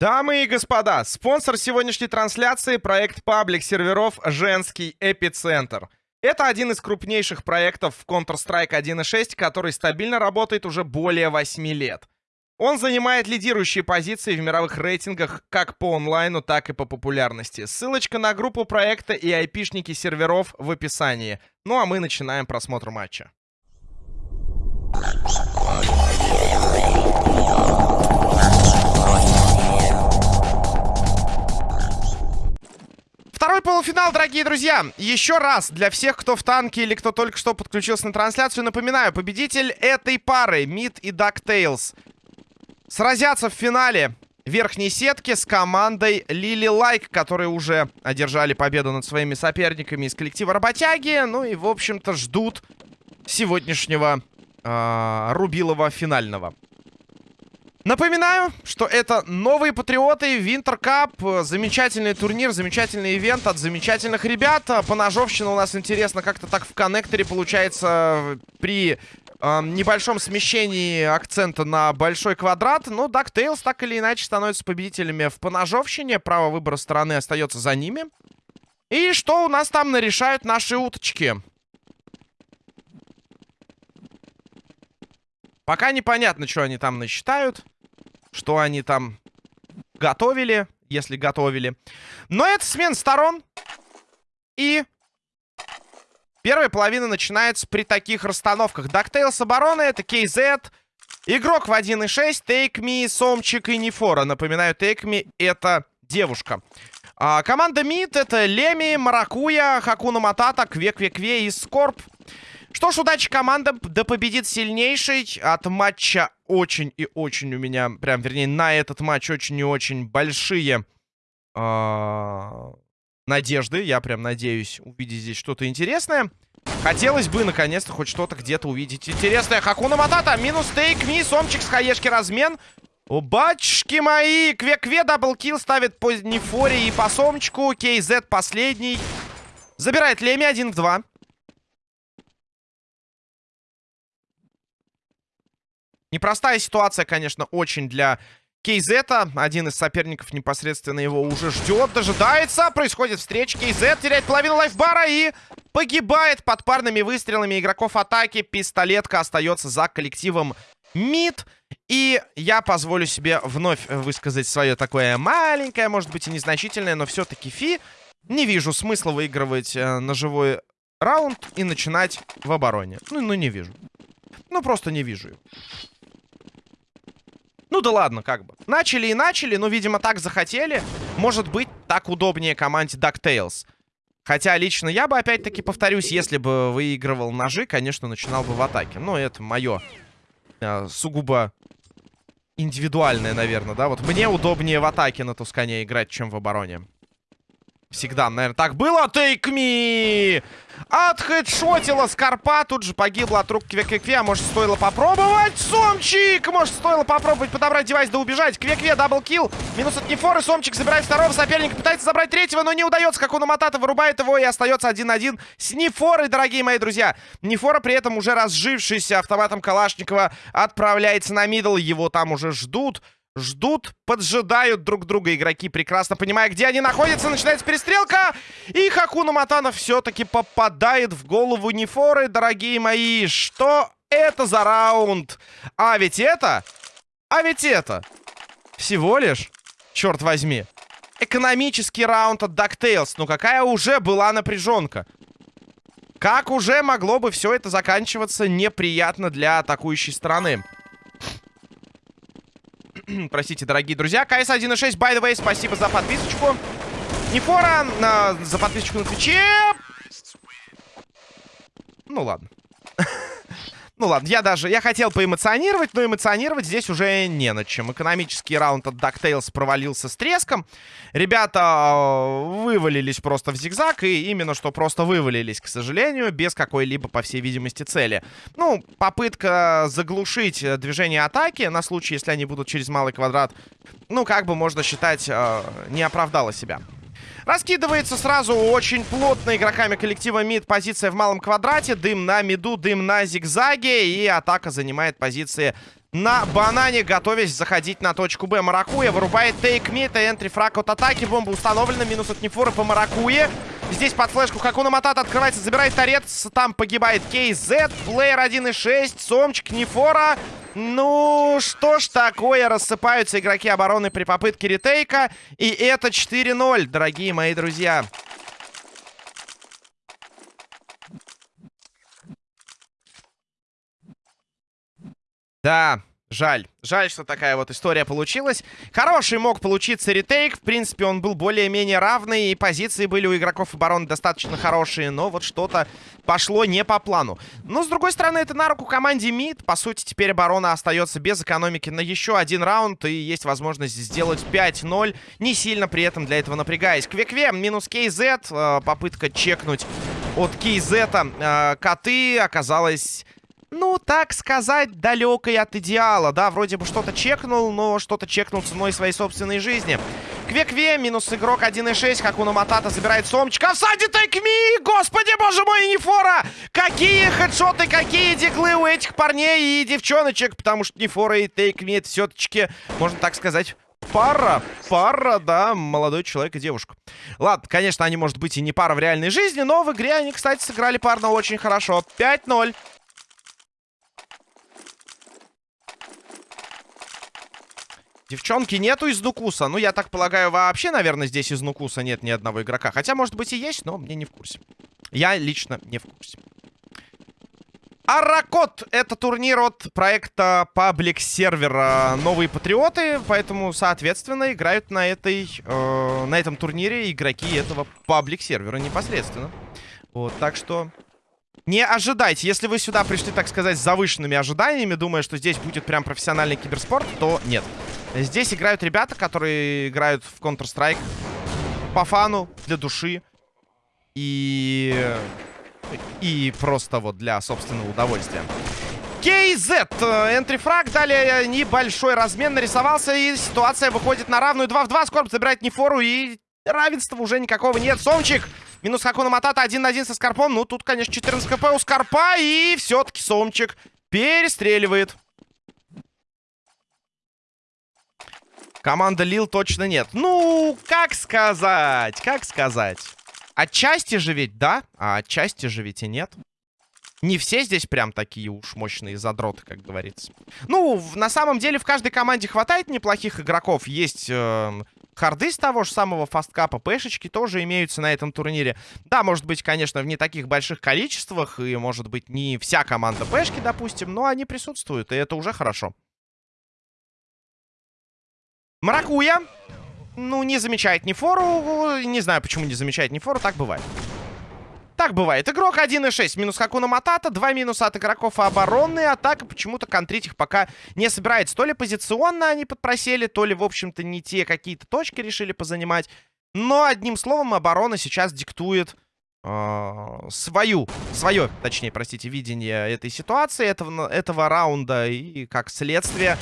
Дамы и господа, спонсор сегодняшней трансляции — проект паблик серверов «Женский эпицентр». Это один из крупнейших проектов в Counter-Strike 1.6, который стабильно работает уже более 8 лет. Он занимает лидирующие позиции в мировых рейтингах как по онлайну, так и по популярности. Ссылочка на группу проекта и айпишники серверов в описании. Ну а мы начинаем просмотр матча. Второй полуфинал, дорогие друзья. Еще раз, для всех, кто в танке или кто только что подключился на трансляцию, напоминаю, победитель этой пары, Мид и DuckTales, сразятся в финале верхней сетки с командой Лили Лайк, которые уже одержали победу над своими соперниками из коллектива Работяги. Ну и, в общем-то, ждут сегодняшнего э, Рубилова финального. Напоминаю, что это новые патриоты, Винтер Кап, замечательный турнир, замечательный ивент от замечательных ребят. Поножовщина у нас интересно как-то так в коннекторе получается при э, небольшом смещении акцента на большой квадрат. Ну, DuckTales так или иначе становится победителями в поножовщине, право выбора стороны остается за ними. И что у нас там нарешают наши уточки? Пока непонятно, что они там насчитают. Что они там готовили, если готовили. Но это смена сторон. И первая половина начинается при таких расстановках. DuckTales обороны, это KZ. Игрок в 1.6, Take Me, Сомчик и Нефора. Напоминаю, Take Me это девушка. А, команда МИД это Леми, Маракуя, Хакуна Матата, Кве-Кве-Кве и Скорб. Что ж, удачи командам, да победит сильнейший. От матча очень и очень у меня, прям, вернее, на этот матч очень и очень большие э надежды. Я прям надеюсь увидеть здесь что-то интересное. Хотелось бы, наконец-то, хоть что-то где-то увидеть интересное. Хакуна Матата, минус Take Me, сомчик с хаешки размен. О, батюшки мои! Кве-кве double kill ставит по Нефоре и по сомчику. Кейзет последний. Забирает Леми 1 в 2. Непростая ситуация, конечно, очень для Кейзета. Один из соперников непосредственно его уже ждет, дожидается. Происходит встреча. Кейзет теряет половину лайфбара и погибает под парными выстрелами игроков атаки. Пистолетка остается за коллективом МИД. И я позволю себе вновь высказать свое такое маленькое, может быть и незначительное, но все-таки фи. Не вижу смысла выигрывать э, ножевой раунд и начинать в обороне. Ну, ну не вижу. Ну, просто не вижу. Ну да ладно, как бы. Начали и начали, но, видимо, так захотели. Может быть, так удобнее команде DuckTales. Хотя лично я бы, опять-таки, повторюсь, если бы выигрывал ножи, конечно, начинал бы в атаке. Но это мое э, сугубо индивидуальное, наверное, да? Вот мне удобнее в атаке на Тускане играть, чем в обороне. Всегда, наверное, так было. Take me! Отхедшотила Скорпа. Тут же погибла от рук Кве-Кве-Кве. А может, стоило попробовать? Сомчик! Может, стоило попробовать подобрать девайс да убежать. Кве-Кве, double kill. Минус от Нефоры. Сомчик забирает второго соперника. Пытается забрать третьего, но не удается. Хакуна Матата вырубает его и остается 1-1 с Нефорой, дорогие мои друзья. Нефора при этом уже разжившийся автоматом Калашникова отправляется на middle. Его там уже ждут. Ждут, поджидают друг друга игроки, прекрасно понимая, где они находятся. Начинается перестрелка. И Хакуна Матана все-таки попадает в голову Нефоры, дорогие мои. Что это за раунд? А ведь это... А ведь это... Всего лишь, черт возьми, экономический раунд от DuckTales. Ну какая уже была напряженка. Как уже могло бы все это заканчиваться неприятно для атакующей стороны. Простите, дорогие друзья. КС 1.6, by the way, спасибо за подписочку. Нефора на, за подписочку на Твиче. Ну ладно. Ну ладно, я даже... Я хотел поэмоционировать, но эмоционировать здесь уже не над чем. Экономический раунд от DuckTales провалился с треском. Ребята э, вывалились просто в зигзаг, и именно что просто вывалились, к сожалению, без какой-либо, по всей видимости, цели. Ну, попытка заглушить движение атаки на случай, если они будут через малый квадрат, ну, как бы можно считать, э, не оправдала себя. Раскидывается сразу очень плотно игроками коллектива МИД позиция в малом квадрате. Дым на миду, дым на зигзаге. И атака занимает позиции на банане, готовясь заходить на точку Б. Маракуя вырубает тейк ми. Это энтри фраг от атаки. Бомба установлена. Минус от Нефора по Маракуе. Здесь под флешку Хакуна Матата открывается, забирает торец. Там погибает KZ. Плеер 1.6. Сомчик Нефора. Ну, что ж такое? Рассыпаются игроки обороны при попытке ретейка. И это 4-0, дорогие мои друзья. Да, жаль. Жаль, что такая вот история получилась. Хороший мог получиться ретейк. В принципе, он был более-менее равный. И позиции были у игроков обороны достаточно хорошие. Но вот что-то пошло не по плану. Но, с другой стороны, это на руку команде МИД. По сути, теперь оборона остается без экономики на еще один раунд. И есть возможность сделать 5-0. Не сильно при этом для этого напрягаясь. Квекве минус КЗ. Э, попытка чекнуть от КЗ. Э, коты оказалась ну, так сказать, далекой от идеала. Да, вроде бы что-то чекнул, но что-то чекнул ценой своей собственной жизни. Квекве, минус игрок 1.6. Хакуна Матата забирает сомчика. Всади тайкми! Господи, боже мой, Нефора! Какие хедшоты, какие диглы у этих парней и девчоночек. Потому что Нефора и тейкми это все-таки, можно так сказать, пара. Пара, да, молодой человек и девушка. Ладно, конечно, они, может быть, и не пара в реальной жизни, но в игре они, кстати, сыграли парно очень хорошо. 5-0. Девчонки нету из Нукуса. Ну, я так полагаю, вообще, наверное, здесь из Нукуса нет ни одного игрока. Хотя, может быть, и есть, но мне не в курсе. Я лично не в курсе. Аракот — это турнир от проекта паблик сервера «Новые патриоты», поэтому, соответственно, играют на, этой, э, на этом турнире игроки этого паблик сервера непосредственно. Вот, так что не ожидайте. Если вы сюда пришли, так сказать, с завышенными ожиданиями, думая, что здесь будет прям профессиональный киберспорт, то нет. Здесь играют ребята, которые играют в Counter-Strike по фану, для души. И... И просто вот для собственного удовольствия. KZ. Энтрифраг. Далее небольшой размен нарисовался. И ситуация выходит на равную 2 в 2. Скорб забирает Нефору. И равенства уже никакого нет. Сомчик. Минус Хакуна Матата. Один на один со Скорпом. Ну, тут, конечно, 14 хп у Скорпа. И все-таки Сомчик перестреливает. Команда Лил точно нет. Ну, как сказать? Как сказать? Отчасти же ведь, да? А отчасти же ведь и нет. Не все здесь прям такие уж мощные задроты, как говорится. Ну, на самом деле в каждой команде хватает неплохих игроков. Есть э, харды с того же самого фасткапа, пэшечки тоже имеются на этом турнире. Да, может быть, конечно, в не таких больших количествах, и может быть не вся команда пэшки, допустим, но они присутствуют, и это уже хорошо. Маракуя. Ну, не замечает ни фору. Не знаю, почему не замечает ни фору. Так бывает. Так бывает. Игрок 1.6. Минус Хакуна Матата. Два минуса от игроков обороны. Атака почему-то контрить их пока не собирается. То ли позиционно они подпросели, то ли, в общем-то, не те какие-то точки решили позанимать. Но, одним словом, оборона сейчас диктует э, свою, свое, точнее, простите, видение этой ситуации, этого, этого раунда. И, как следствие,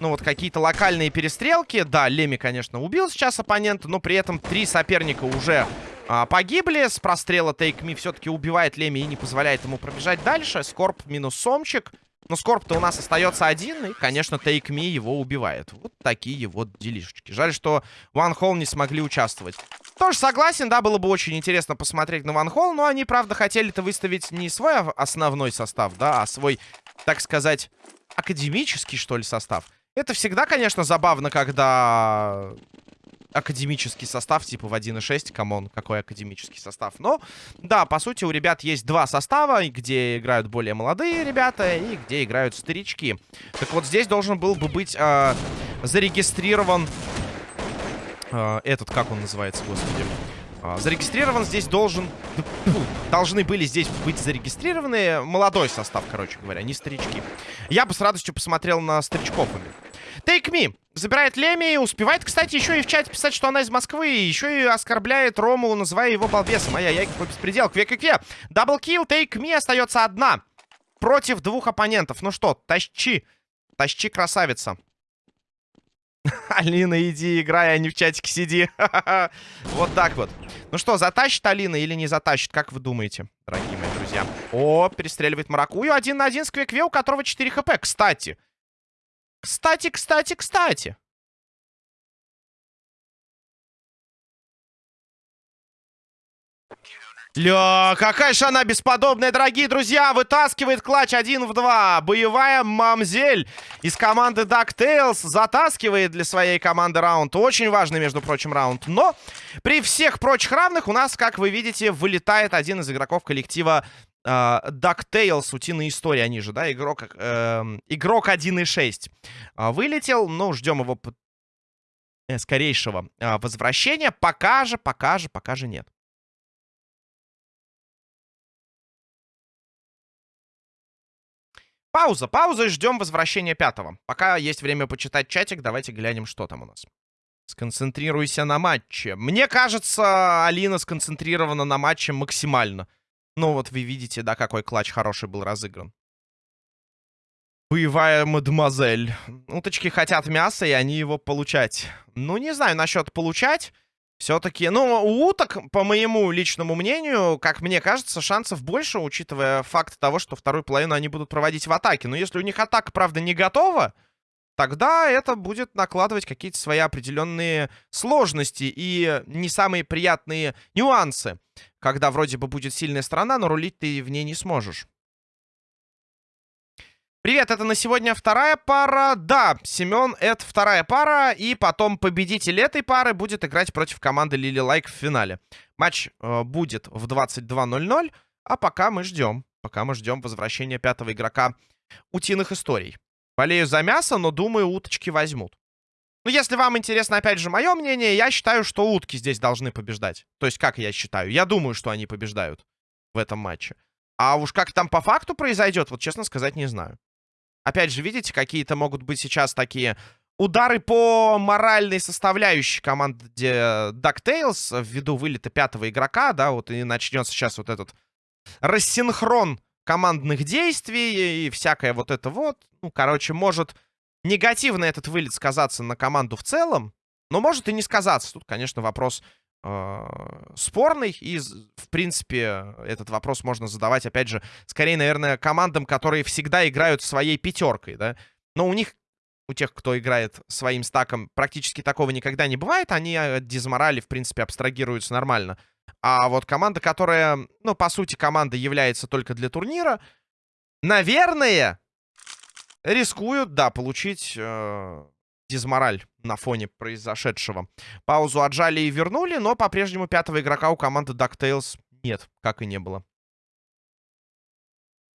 ну, вот какие-то локальные перестрелки. Да, Леми, конечно, убил сейчас оппонента, но при этом три соперника уже а, погибли. С прострела Take Me все-таки убивает Леми и не позволяет ему пробежать дальше. Скорб минус Сомчик. Но Скорб-то у нас остается один, и, конечно, Take Me его убивает. Вот такие вот делишечки. Жаль, что One Hole не смогли участвовать. Тоже согласен, да, было бы очень интересно посмотреть на One Hole, но они, правда, хотели-то выставить не свой основной состав, да, а свой, так сказать, академический, что ли, состав. Это всегда, конечно, забавно, когда академический состав, типа в 1.6, come on, какой академический состав. Но, да, по сути, у ребят есть два состава, где играют более молодые ребята и где играют старички. Так вот, здесь должен был бы быть э, зарегистрирован э, этот, как он называется, господи. Э, зарегистрирован здесь должен... Должны были здесь быть зарегистрированы молодой состав, короче говоря, не старички. Я бы с радостью посмотрел на старичков. Take Me забирает Леми. Успевает, кстати, еще и в чате писать, что она из Москвы. Еще и оскорбляет Рому, называя его балбесом. Ай, яй какой беспредел. Кве-кве-кве. Даблкил, Take Me остается одна. Против двух оппонентов. Ну что, тащи. Тащи, красавица. Алина, иди играй, а не в чатике сиди. вот так вот. Ну что, затащит Алина или не затащит? Как вы думаете, дорогие мои друзья? О, перестреливает Маракую. Один на один с Квекве, у которого 4 хп. Кстати, Кстати, кстати, кстати. Ля, какая же она бесподобная, дорогие друзья. Вытаскивает клатч 1 в 2. Боевая мамзель из команды DuckTales затаскивает для своей команды раунд. Очень важный, между прочим, раунд. Но при всех прочих равных у нас, как вы видите, вылетает один из игроков коллектива DuckTales, Утиные истории, они же, да, игрок, э, игрок 1.6. Э, вылетел, ну, ждем его э, скорейшего э, возвращения. Пока же, пока же, пока же нет. Пауза, пауза и ждем возвращения пятого. Пока есть время почитать чатик, давайте глянем, что там у нас. Сконцентрируйся на матче. Мне кажется, Алина сконцентрирована на матче максимально. Ну вот вы видите, да, какой клатч хороший был разыгран. Боевая мадемуазель. Уточки хотят мяса, и они его получать. Ну, не знаю насчет получать. Все-таки, ну, у уток, по моему личному мнению, как мне кажется, шансов больше, учитывая факт того, что вторую половину они будут проводить в атаке. Но если у них атака, правда, не готова, тогда это будет накладывать какие-то свои определенные сложности и не самые приятные нюансы, когда вроде бы будет сильная сторона, но рулить ты в ней не сможешь. Привет, это на сегодня вторая пара. Да, Семен, это вторая пара. И потом победитель этой пары будет играть против команды Лили Лайк в финале. Матч э, будет в 22.00. А пока мы ждем. Пока мы ждем возвращения пятого игрока утиных историй. Болею за мясо, но думаю, уточки возьмут. Ну, если вам интересно, опять же, мое мнение, я считаю, что утки здесь должны побеждать. То есть, как я считаю? Я думаю, что они побеждают в этом матче. А уж как там по факту произойдет, вот честно сказать, не знаю. Опять же, видите, какие-то могут быть сейчас такие удары по моральной составляющей команды DuckTales ввиду вылета пятого игрока, да, вот и начнется сейчас вот этот рассинхрон командных действий и всякое вот это вот. Ну, короче, может негативно этот вылет сказаться на команду в целом, но может и не сказаться. Тут, конечно, вопрос э, спорный. И, в принципе, этот вопрос можно задавать, опять же, скорее, наверное, командам, которые всегда играют своей пятеркой, да. Но у них, у тех, кто играет своим стаком, практически такого никогда не бывает. Они от дизморали, в принципе, абстрагируются нормально. А вот команда, которая, ну, по сути, команда является только для турнира, наверное, рискуют, да, получить э, дизмораль на фоне произошедшего. Паузу отжали и вернули, но по-прежнему пятого игрока у команды DuckTales нет, как и не было.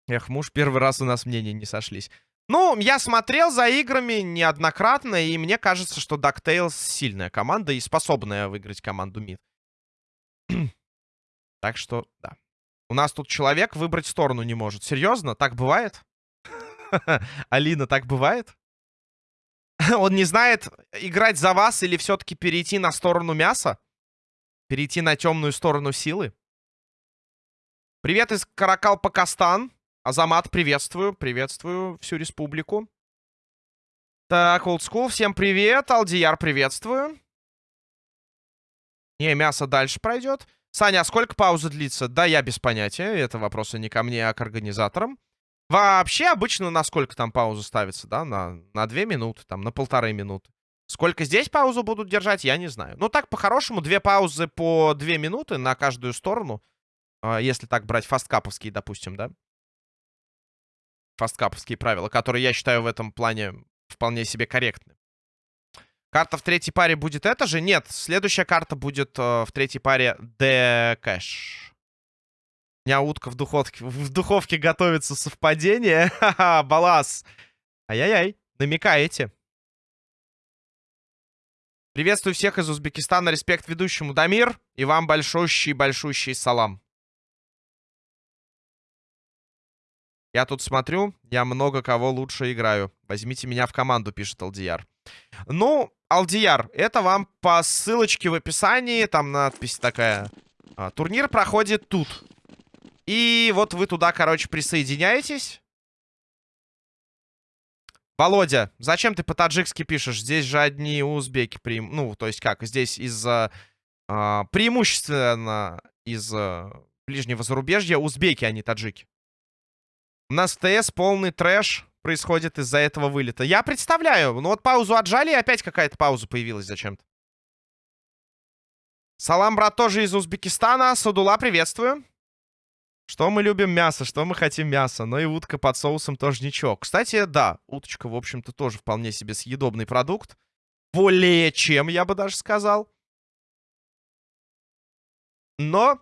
Эх, муж, первый раз у нас мнения не сошлись. Ну, я смотрел за играми неоднократно, и мне кажется, что DuckTales сильная команда и способная выиграть команду МИД. Так что, да. У нас тут человек выбрать сторону не может. Серьезно? Так бывает? Алина, так бывает? Он не знает, играть за вас или все-таки перейти на сторону мяса? Перейти на темную сторону силы? Привет из Каракал-Пакастан. Азамат, приветствую. Приветствую всю республику. Так, School, всем привет. Алдияр, приветствую. Не, мясо дальше пройдет. Саня, а сколько пауза длится? Да, я без понятия. Это вопросы не ко мне, а к организаторам. Вообще обычно на сколько там пауза ставится, да? На, на 2 минуты, там, на полторы минуты. Сколько здесь паузу будут держать, я не знаю. Ну, так, по-хорошему, две паузы по 2 минуты на каждую сторону. А, если так брать фасткаповские, допустим, да? Фасткаповские правила, которые я считаю в этом плане вполне себе корректны. Карта в третьей паре будет эта же? Нет, следующая карта будет э, в третьей паре The Cash меня утка в духовке, в духовке готовится совпадение. Ха-ха, балас. Ай-яй-яй, намекаете. Приветствую всех из Узбекистана. Респект ведущему Дамир. И вам большущий-большущий салам. Я тут смотрю, я много кого лучше играю. Возьмите меня в команду, пишет Алдияр. Ну, Алдияр, это вам по ссылочке в описании. Там надпись такая. А, турнир проходит тут. И вот вы туда, короче, присоединяетесь. Володя, зачем ты по-таджикски пишешь? Здесь же одни узбеки. Преим... Ну, то есть как? Здесь из-за... Э, преимущественно из э, ближнего зарубежья узбеки, а не таджики. У нас ТС полный трэш происходит из-за этого вылета. Я представляю. Ну вот паузу отжали, и опять какая-то пауза появилась зачем-то. Салам, брат, тоже из Узбекистана. Садула, приветствую. Что мы любим мясо, что мы хотим мясо. Но и утка под соусом тоже ничего. Кстати, да, уточка, в общем-то, тоже вполне себе съедобный продукт. Более чем, я бы даже сказал. Но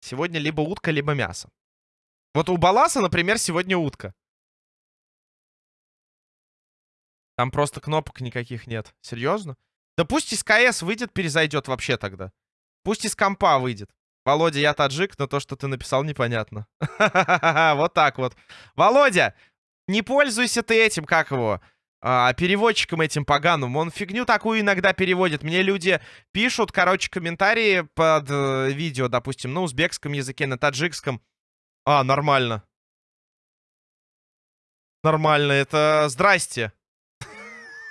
сегодня либо утка, либо мясо. Вот у Баласа, например, сегодня утка. Там просто кнопок никаких нет. Серьезно? Да пусть из КС выйдет, перезайдет вообще тогда. Пусть из компа выйдет. Володя, я таджик, но то, что ты написал, непонятно. Вот так вот. Володя, не пользуйся ты этим, как его, а, переводчиком этим поганым. Он фигню такую иногда переводит. Мне люди пишут, короче, комментарии под э, видео, допустим, на узбекском языке, на таджикском. А, нормально. Нормально, это здрасте.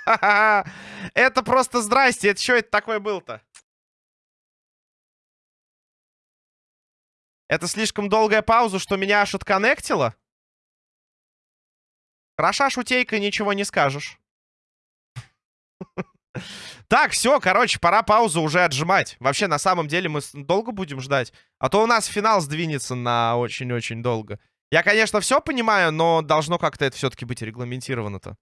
Это просто здрасте. Это что это такое был-то? Это слишком долгая пауза, что меня аж отконнектило? Хороша шутейка, ничего не скажешь. Так, все, короче, пора паузу уже отжимать. Вообще, на самом деле, мы долго будем ждать. А то у нас финал сдвинется на очень-очень долго. Я, конечно, все понимаю, но должно как-то это все-таки быть регламентировано-то.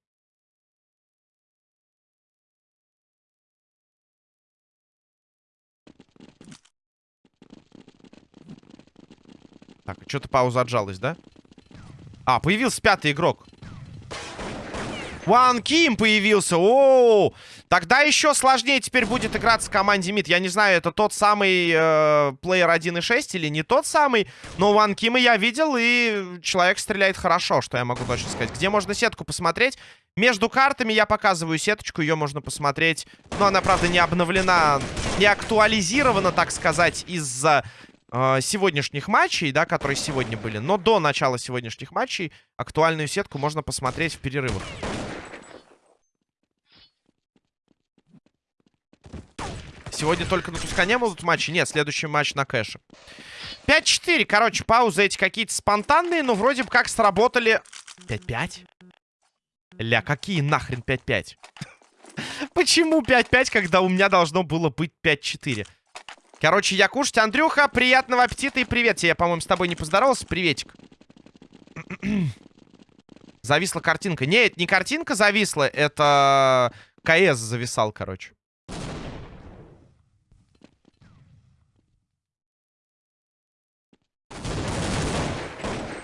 Так, что-то пауза отжалась, да? А, появился пятый игрок. Ван Ким появился. О, тогда еще сложнее теперь будет играться в команде МИД. Я не знаю, это тот самый э, плеер 1.6 или не тот самый. Но Ван Кима я видел, и человек стреляет хорошо, что я могу точно сказать. Где можно сетку посмотреть? Между картами я показываю сеточку, ее можно посмотреть. Но она, правда, не обновлена, не актуализирована, так сказать, из-за э, сегодняшних матчей, да, которые сегодня были. Но до начала сегодняшних матчей актуальную сетку можно посмотреть в перерывах. Сегодня только на Тускане будут матчи? Нет, следующий матч на кэше. 5-4. Короче, паузы эти какие-то спонтанные, но вроде бы как сработали... 5-5? Ля, какие нахрен 5-5? Почему 5-5, когда у меня должно было быть 5-4? Короче, я кушать. Андрюха, приятного аппетита и привет. Я, по-моему, с тобой не поздоровался. Приветик. Зависла картинка. Нет, не картинка зависла, это КС зависал, короче.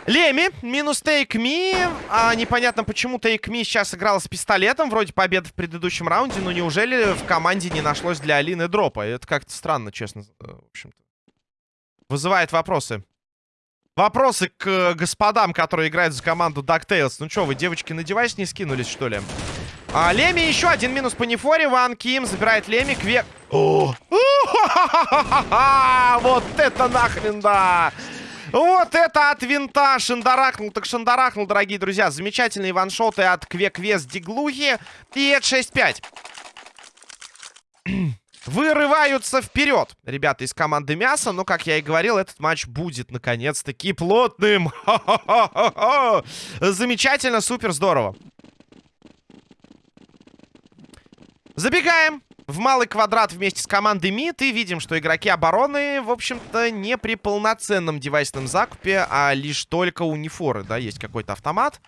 Леми, минус Take Me. А, непонятно, почему Take Me сейчас играл с пистолетом. Вроде победа в предыдущем раунде. Но неужели в команде не нашлось для Алины дропа? Это как-то странно, честно. Э, в общем-то. Вызывает вопросы. Вопросы к господам, которые играют за команду DuckTales. Ну что, вы, девочки, на девайс не скинулись, что ли? А, Леми еще один минус по нефоре. Ван Ким забирает Леми. Квек... Вот это нахрен, да! Вот это от винта шандарахнул. Так шандарахнул, дорогие друзья. Замечательные ваншоты от Квеквес Диглухи. И это 6-5. Вырываются вперед, ребята из команды Мяса. Но, как я и говорил, этот матч будет, наконец-таки, плотным. Замечательно, супер, здорово. Забегаем в малый квадрат вместе с командой МИД. И видим, что игроки обороны, в общем-то, не при полноценном девайсном закупе, а лишь только у да, есть какой-то автомат.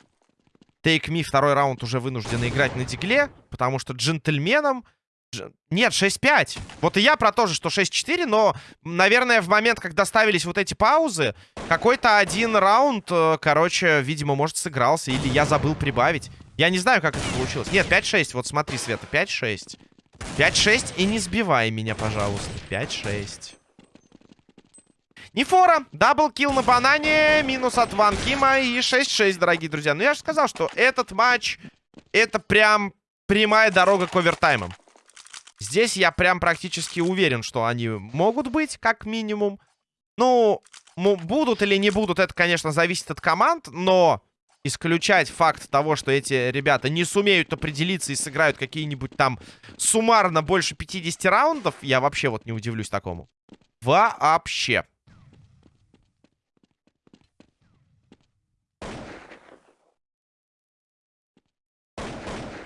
Take Me второй раунд уже вынуждены играть на дигле, потому что джентльменам... Нет, 6-5. Вот и я про то же, что 6-4, но, наверное, в момент, когда ставились вот эти паузы, какой-то один раунд, э, короче, видимо, может, сыгрался, или я забыл прибавить. Я не знаю, как это получилось. Нет, 5-6, вот смотри, Света, 5-6. 5-6 и не сбивай меня, пожалуйста. 5-6. Нефора, double kill на банане, минус от Ван Кима и 6-6, дорогие друзья. Ну, я же сказал, что этот матч, это прям прямая дорога к овертаймам. Здесь я прям практически уверен, что они могут быть, как минимум. Ну, будут или не будут, это, конечно, зависит от команд, но исключать факт того, что эти ребята не сумеют определиться и сыграют какие-нибудь там суммарно больше 50 раундов, я вообще вот не удивлюсь такому. Вообще.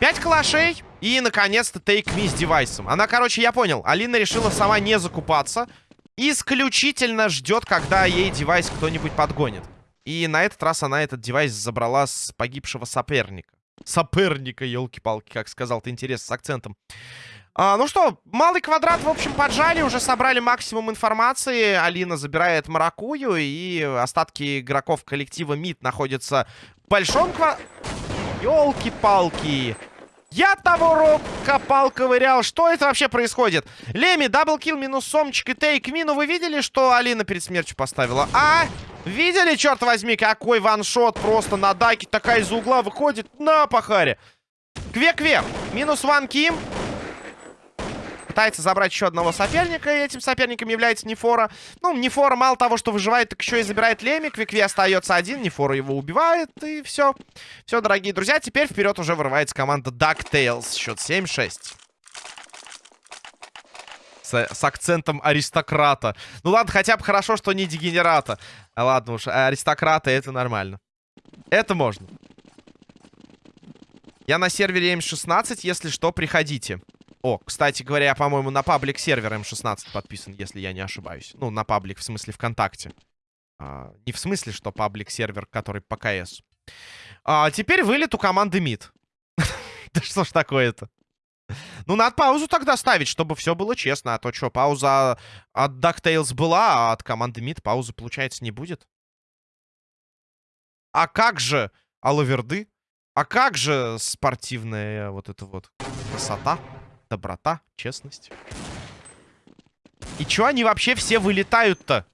Пять калашей и, наконец-то, Take Me с девайсом. Она, короче, я понял, Алина решила сама не закупаться. Исключительно ждет, когда ей девайс кто-нибудь подгонит. И на этот раз она этот девайс забрала с погибшего соперника. Соперника, елки-палки, как сказал ты, интересно, с акцентом. А, ну что, малый квадрат, в общем, поджали, уже собрали максимум информации. Алина забирает Маракую, и остатки игроков коллектива МИД находятся в большом квадрате. Елки-палки. Я того роб копал, ковырял. Что это вообще происходит? Леми, double kill, минус сомчик и Take Me ну. Вы видели, что Алина перед смертью поставила? А? Видели, черт возьми, какой one shot просто на даке такая из угла выходит на пахаре. Кве-кве. Минус ван ким. Пытается забрать еще одного соперника, и этим соперником является Нефора. Ну, Нефора мало того, что выживает, так еще и забирает Леми. Кве-кве остается один, Нефора его убивает, и все. Все, дорогие друзья, теперь вперед уже вырывается команда DuckTales. Счет 7-6. С, с акцентом аристократа. Ну ладно, хотя бы хорошо, что не дегенерата. А ладно уж, аристократа это нормально. Это можно. Я на сервере М16, если что, приходите. О, кстати говоря, я, по-моему, на паблик сервер М16 подписан, если я не ошибаюсь. Ну, на паблик, в смысле, ВКонтакте. А, не в смысле, что паблик сервер, который по КС. А, теперь вылет у команды МИД. Да что ж такое-то? Ну, надо паузу тогда ставить, чтобы все было честно. А то что, пауза от DuckTales была, а от команды МИД паузы, получается, не будет. А как же Алаверды? А как же спортивная вот эта вот красота? Доброта, честность. И чё они вообще все вылетают-то?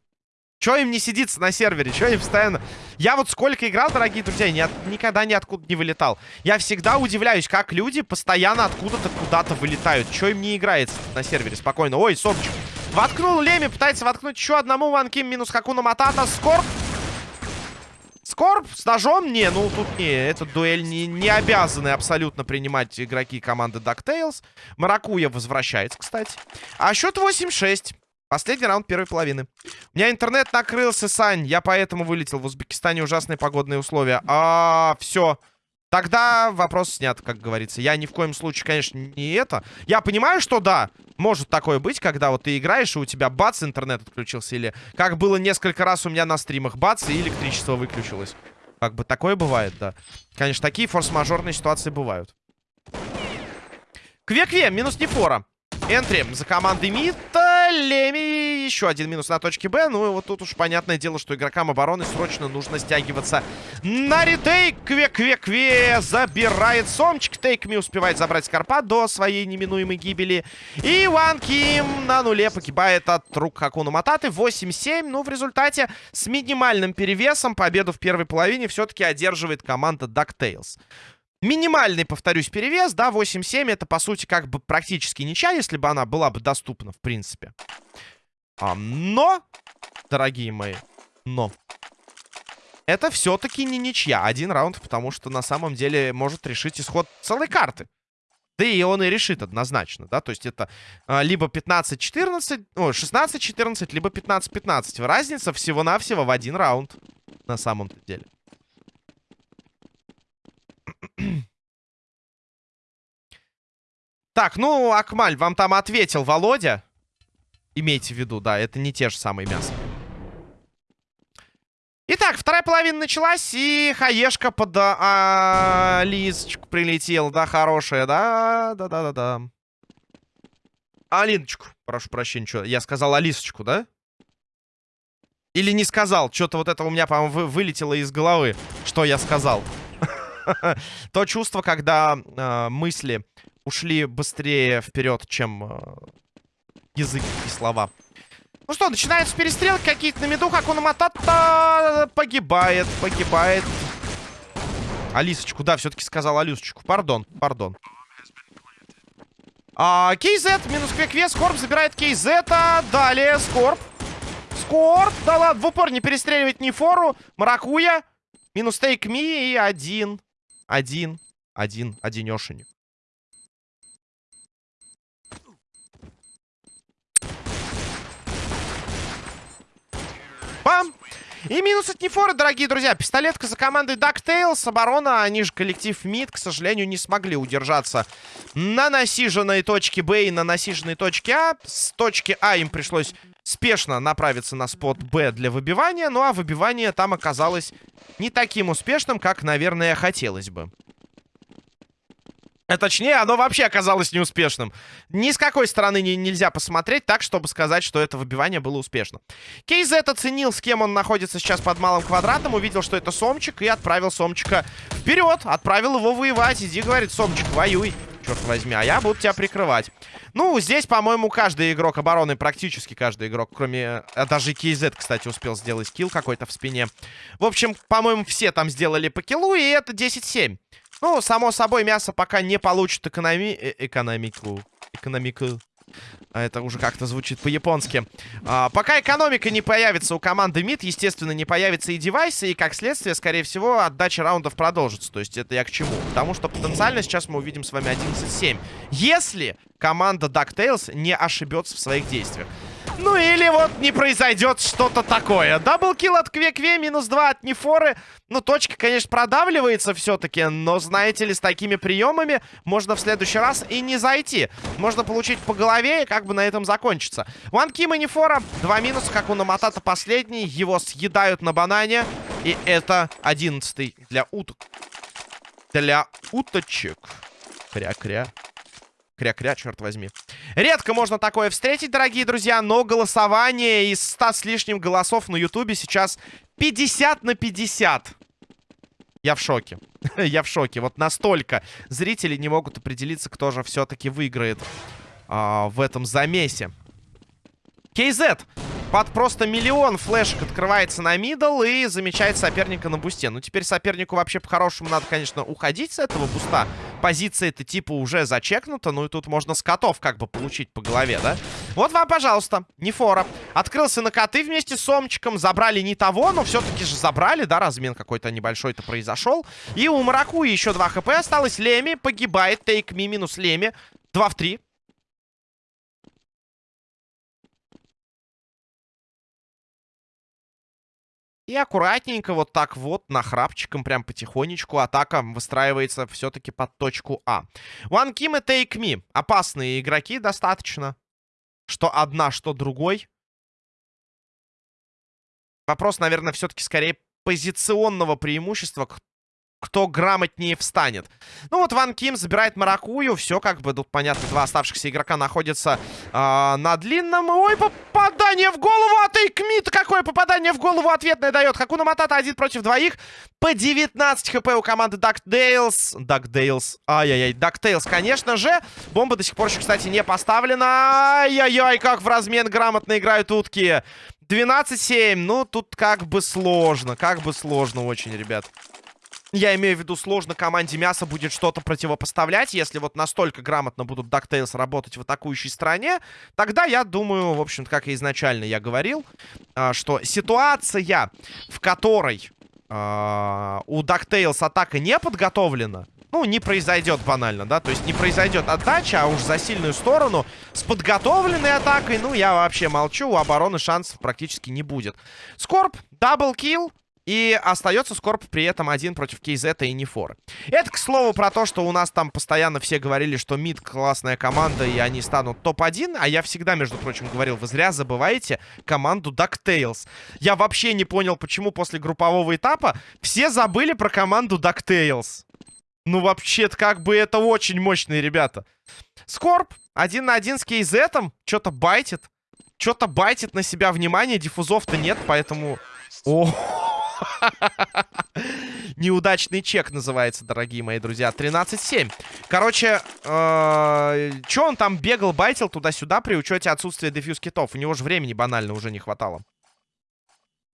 Чё им не сидится на сервере? Чё им постоянно... Я вот сколько играл, дорогие друзья, ни от... никогда ниоткуда не вылетал. Я всегда удивляюсь, как люди постоянно откуда-то куда-то вылетают. Чё им не играется на сервере? Спокойно. Ой, Собчик. Воткнул Леми, пытается воткнуть еще одному ванким минус Хакуна Матата. Скорб Скорб с ножом? Не, ну тут не. Эта дуэль не, не обязаны абсолютно принимать игроки команды DuckTales. Маракуя возвращается, кстати. А счет 8-6. Последний раунд первой половины. У меня интернет накрылся, Сань. Я поэтому вылетел. В Узбекистане ужасные погодные условия. А, все. Тогда вопрос снят, как говорится. Я ни в коем случае, конечно, не это. Я понимаю, что да, может такое быть, когда вот ты играешь, и у тебя бац, интернет отключился. Или как было несколько раз у меня на стримах, бац, и электричество выключилось. Как бы такое бывает, да. Конечно, такие форс-мажорные ситуации бывают. Кве-кве, минус Нефора. Энтри за командой Мита. Леми. Еще один минус на точке Б. Ну и вот тут уж понятное дело, что игрокам обороны срочно нужно стягиваться на ретейк. Кве-кве-кве. Забирает Сомчик. Тейкми успевает забрать Скорпа до своей неминуемой гибели. И Ван Ким на нуле погибает от рук Хакуна Мататы. 8-7. Ну, в результате с минимальным перевесом победу в первой половине все-таки одерживает команда DuckTales. Минимальный, повторюсь, перевес, да, 8-7. Это, по сути, как бы практически ничья, если бы она была бы доступна, в принципе. А, но, дорогие мои, но... Это все-таки не ничья. Один раунд, потому что на самом деле может решить исход целой карты. Да и он и решит однозначно, да, то есть это а, либо 15-14, о, 16-14, либо 15-15. Разница всего-навсего в один раунд на самом деле. Так, ну, Акмаль, вам там ответил Володя. Имейте в виду, да, это не те же самые мяса. Итак, вторая половина началась, и хаешка под а, Алисочку прилетела, да, хорошая, да, да-да-да-да. Алиночку, прошу прощения, что, я сказал Алисочку, да? Или не сказал, что-то вот это у меня, по-моему, вы, вылетело из головы, что я сказал. То чувство, когда э, мысли ушли быстрее вперед, чем э, язык и слова. Ну что, начинаются перестрелки какие-то на меду. Хакуна Матата погибает, погибает. Алисочку, да, все-таки сказал Алисочку. Пардон, пардон. А, Кейзет, минус Квекве, Скорб забирает Кейзета. Далее Скорб. Скорб, да ладно, в упор не перестреливать ни фору. Маракуя. Минус Тейк Ми и один. Один. Один. Одинешенек. И минус от Нефора, дорогие друзья. Пистолетка за командой DuckTales. Оборона, они же коллектив МИД, к сожалению, не смогли удержаться на насиженной точке Б и на насиженной точке А. С точки А им пришлось спешно направиться на спот Б для выбивания. Ну а выбивание там оказалось не таким успешным, как, наверное, хотелось бы. А точнее, оно вообще оказалось неуспешным. Ни с какой стороны не, нельзя посмотреть так, чтобы сказать, что это выбивание было успешно. Кейзет оценил, с кем он находится сейчас под малым квадратом, увидел, что это Сомчик, и отправил Сомчика вперед. Отправил его воевать. Иди, говорит, Сомчик, воюй, черт возьми, а я буду тебя прикрывать. Ну, здесь, по-моему, каждый игрок обороны, практически каждый игрок, кроме... А даже Кейзет, кстати, успел сделать килл какой-то в спине. В общем, по-моему, все там сделали по киллу, и это 10-7. Ну, само собой, мясо пока не получит экономи... Э экономику. Экономику. А это уже как-то звучит по-японски. А, пока экономика не появится у команды МИД, естественно, не появятся и девайсы, и, как следствие, скорее всего, отдача раундов продолжится. То есть это я к чему? Потому что потенциально сейчас мы увидим с вами 11-7. Если команда DuckTales не ошибется в своих действиях. Ну или вот не произойдет что-то такое. Даблкил от Кве-Кве, минус 2 от Нефоры. Ну, точка, конечно, продавливается все-таки, но, знаете ли, с такими приемами можно в следующий раз и не зайти. Можно получить по голове и как бы на этом закончиться. Ван Ким и Нефора. Два минуса, как у Наматата последний. Его съедают на банане. И это одиннадцатый для уток. Для уточек. Кря-кря. Кря-кря, черт возьми. Редко можно такое встретить, дорогие друзья, но голосование из 100 с лишним голосов на ютубе сейчас 50 на 50. Я в шоке. Я в шоке. Вот настолько зрители не могут определиться, кто же все-таки выиграет а, в этом замесе. KZ под просто миллион флешек открывается на middle и замечает соперника на бусте. Ну, теперь сопернику вообще по-хорошему надо, конечно, уходить с этого буста. Позиция-то типа уже зачекнута, ну и тут можно с котов как бы получить по голове, да? Вот вам, пожалуйста, не фора. Открылся на коты вместе с Сомчиком, забрали не того, но все-таки же забрали, да, размен какой-то небольшой-то произошел. И у Мараку еще 2 хп осталось. Леми погибает, тейк ми минус Леми. 2 в 3. И аккуратненько вот так вот, нахрапчиком, прям потихонечку атака выстраивается все-таки под точку А. One Kim и Take Me. Опасные игроки достаточно. Что одна, что другой. Вопрос, наверное, все-таки скорее позиционного преимущества кто грамотнее встанет. Ну вот Ван Ким забирает Маракую. Все как бы тут понятно. Два оставшихся игрока находятся э, на длинном. Ой, попадание в голову от Эйкмит. Какое попадание в голову ответное дает. Хакуна Матата один против двоих. По 19 HP у команды DuckTales. DuckTales. Ай-яй-яй. DuckTales, конечно же. Бомба до сих пор еще, кстати, не поставлена. Ай-яй-яй, как в размен грамотно играют утки. 12-7. Ну, тут как бы сложно. Как бы сложно очень, ребят. Я имею в виду, сложно команде мяса будет что-то противопоставлять. Если вот настолько грамотно будут DuckTales работать в атакующей стороне, тогда я думаю, в общем-то, как и изначально я говорил, а, что ситуация, в которой а, у DuckTales атака не подготовлена, ну, не произойдет банально, да, то есть не произойдет отдача, а уж за сильную сторону с подготовленной атакой, ну, я вообще молчу, у обороны шансов практически не будет. Скорп, double kill, и остается Скорп при этом один против Кейзета и Нефора. Это, к слову, про то, что у нас там постоянно все говорили, что Meat классная команда, и они станут топ-1. А я всегда, между прочим, говорил, вы зря забываете команду DuckTales. Я вообще не понял, почему после группового этапа все забыли про команду DuckTales. Ну, вообще-то, как бы это очень мощные ребята. Скорб один на один с Кейзетом. Что-то байтит. Что-то байтит на себя внимание. Диффузов-то нет, поэтому... О, Неудачный чек называется, дорогие мои друзья. 13-7. Короче, э, что он там бегал, байтил туда-сюда при учете отсутствия дефьюз китов? У него же времени банально уже не хватало.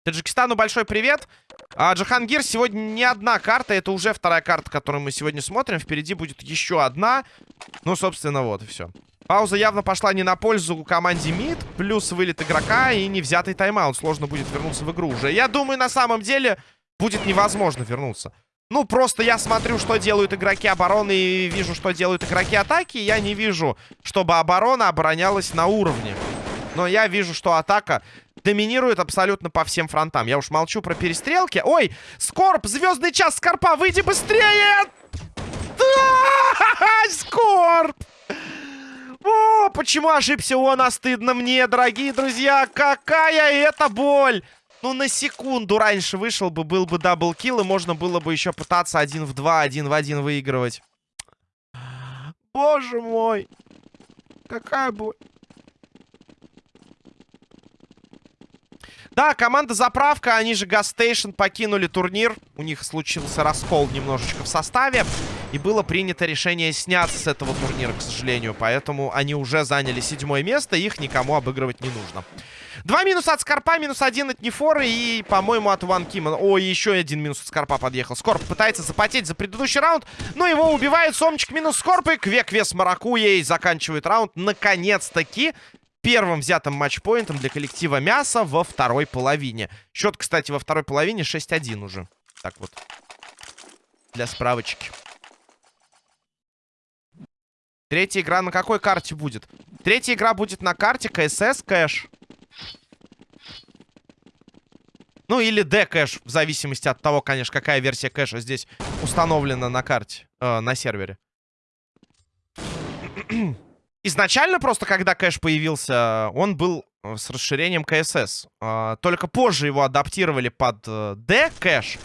Таджикистану большой привет. А, Джахангир, сегодня не одна карта, это уже вторая карта, которую мы сегодня смотрим. Впереди будет еще одна. Ну, собственно, вот и все. Пауза явно пошла не на пользу команде МИД. Плюс вылет игрока и не взятый тайм-аут. Сложно будет вернуться в игру уже. Я думаю, на самом деле будет невозможно вернуться. Ну, просто я смотрю, что делают игроки обороны и вижу, что делают игроки атаки. Я не вижу, чтобы оборона оборонялась на уровне. Но я вижу, что атака доминирует абсолютно по всем фронтам. Я уж молчу про перестрелки. Ой, Скорп, звездный час Скорпа, выйди быстрее! Скорп! О, почему ошибся он, а стыдно мне, дорогие друзья. Какая это боль! Ну, на секунду раньше вышел бы, был бы double kill, и можно было бы еще пытаться один в два, один в один выигрывать. Боже мой! Какая боль! Да, команда Заправка, они же Гастейшн покинули турнир. У них случился раскол немножечко в составе. И было принято решение сняться с этого турнира, к сожалению. Поэтому они уже заняли седьмое место, их никому обыгрывать не нужно. Два минуса от Скорпа, минус один от Нефоры и, по-моему, от Ван Кима. Ой, еще один минус от Скорпа подъехал. Скорп пытается запотеть за предыдущий раунд, но его убивает Сомчик минус Скорп и Квек Вес Маракуей заканчивает раунд. Наконец-таки первым взятым матчпоинтом для коллектива Мяса во второй половине. Счет, кстати, во второй половине 6-1 уже. Так вот. Для справочки. Третья игра на какой карте будет? Третья игра будет на карте КСС Кэш. Ну, или D-кэш, в зависимости от того, конечно, какая версия кэша здесь установлена на карте, э, на сервере. Изначально просто, когда кэш появился, он был э, с расширением КСС. А, только позже его адаптировали под э, D-кэш.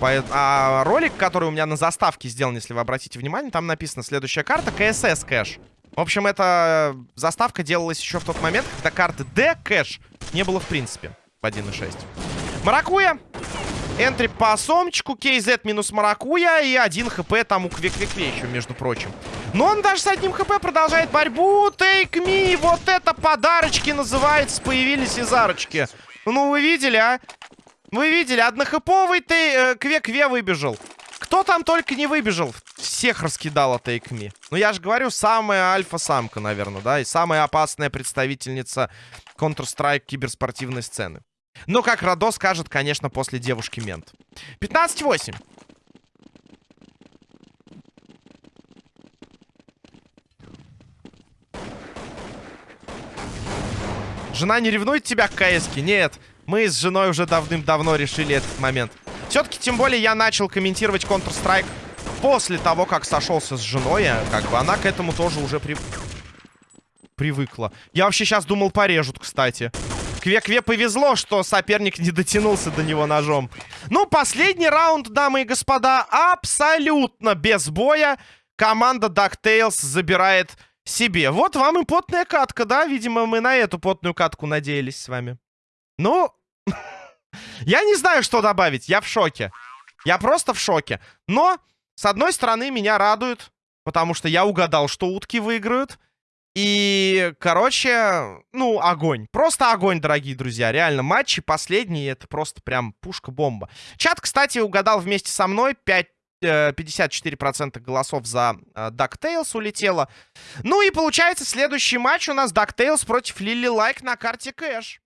А ролик, который у меня на заставке сделан, если вы обратите внимание, там написано следующая карта КСС кэш. В общем, эта заставка делалась еще в тот момент, когда карты D-кэш не было в принципе в 1.6. Маракуя. Энтри по сомчику. KZ минус Маракуя. И один хп там у Квек-Квекве еще, между прочим. Но он даже с одним хп продолжает борьбу. Take me. Вот это подарочки называется. Появились из арочки. Ну, вы видели, а? Вы видели, однохэповый ты э, Квек-Кве выбежал. Кто там только не выбежал. Всех раскидала Me. Ну, я же говорю, самая альфа-самка, наверное, да? И самая опасная представительница Counter-Strike киберспортивной сцены. Но, как Радо скажет, конечно, после девушки-мент. 15-8. Жена не ревнует тебя к КСке? Нет. Мы с женой уже давным-давно решили этот момент. Все-таки, тем более, я начал комментировать Counter-Strike после того, как сошелся с женой. А как бы она к этому тоже уже при... привыкла. Я вообще сейчас думал, порежут, кстати. Кве-Кве повезло, что соперник не дотянулся до него ножом. Ну, последний раунд, дамы и господа, абсолютно без боя. Команда DuckTales забирает себе. Вот вам и потная катка, да? Видимо, мы на эту потную катку надеялись с вами. Ну, я не знаю, что добавить. Я в шоке. Я просто в шоке. Но, с одной стороны, меня радует, потому что я угадал, что утки выиграют. И, короче, ну, огонь. Просто огонь, дорогие друзья. Реально, матчи последние, это просто прям пушка-бомба. Чат, кстати, угадал вместе со мной 5 54% э, голосов за э, DuckTales улетело. Ну и получается, следующий матч у нас DuckTales против Лили Лайк на карте Кэш.